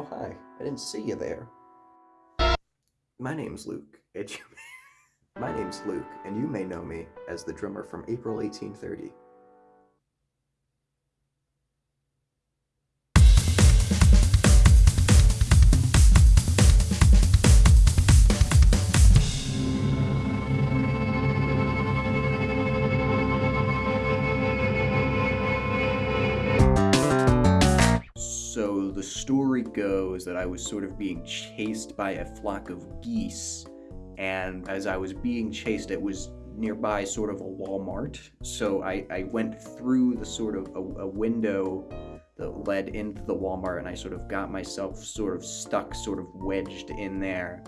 Oh, hi. I didn't see you there. My name's Luke. And you My name's Luke, and you may know me as the drummer from April 1830. Story goes that I was sort of being chased by a flock of geese, and as I was being chased, it was nearby sort of a Walmart. So I, I went through the sort of a, a window that led into the Walmart, and I sort of got myself sort of stuck, sort of wedged in there.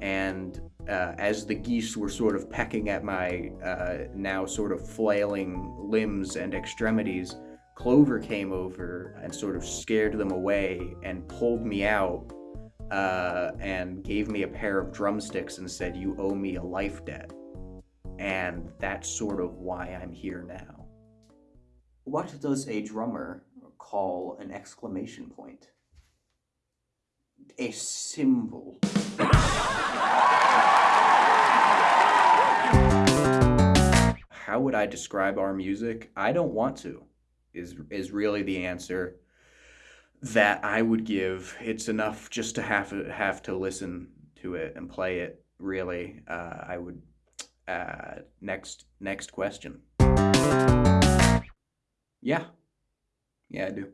And uh, as the geese were sort of pecking at my uh, now sort of flailing limbs and extremities, Clover came over and sort of scared them away and pulled me out uh, and gave me a pair of drumsticks and said, You owe me a life debt. And that's sort of why I'm here now. What does a drummer call an exclamation point? A symbol. How would I describe our music? I don't want to is is really the answer that I would give. It's enough just to have have to listen to it and play it. Really, uh, I would. Uh, next next question. Yeah, yeah, I do.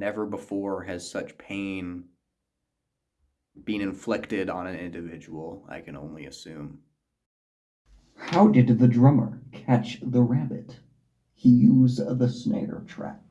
Never before has such pain been inflicted on an individual, I can only assume. How did the drummer catch the rabbit? He used the snare trap.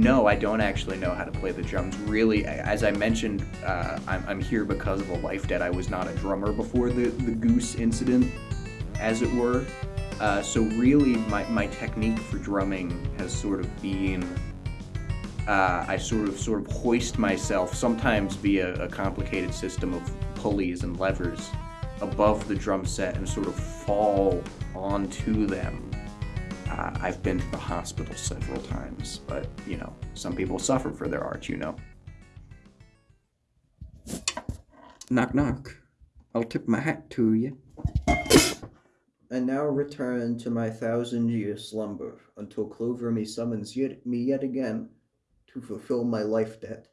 No, I don't actually know how to play the drums. Really, as I mentioned, uh, I'm, I'm, here because of a life debt. I was not a drummer before the, the goose incident, as it were. Uh, so really, my, my technique for drumming has sort of been, uh, I sort of sort of hoist myself, sometimes via a complicated system of pulleys and levers, above the drum set and sort of fall onto them uh, I've been to the hospital several times, but you know, some people suffer for their art, you know. Knock, knock. I'll tip my hat to you. And now return to my thousand year slumber until Clover me summons yet, me yet again to fulfill my life debt.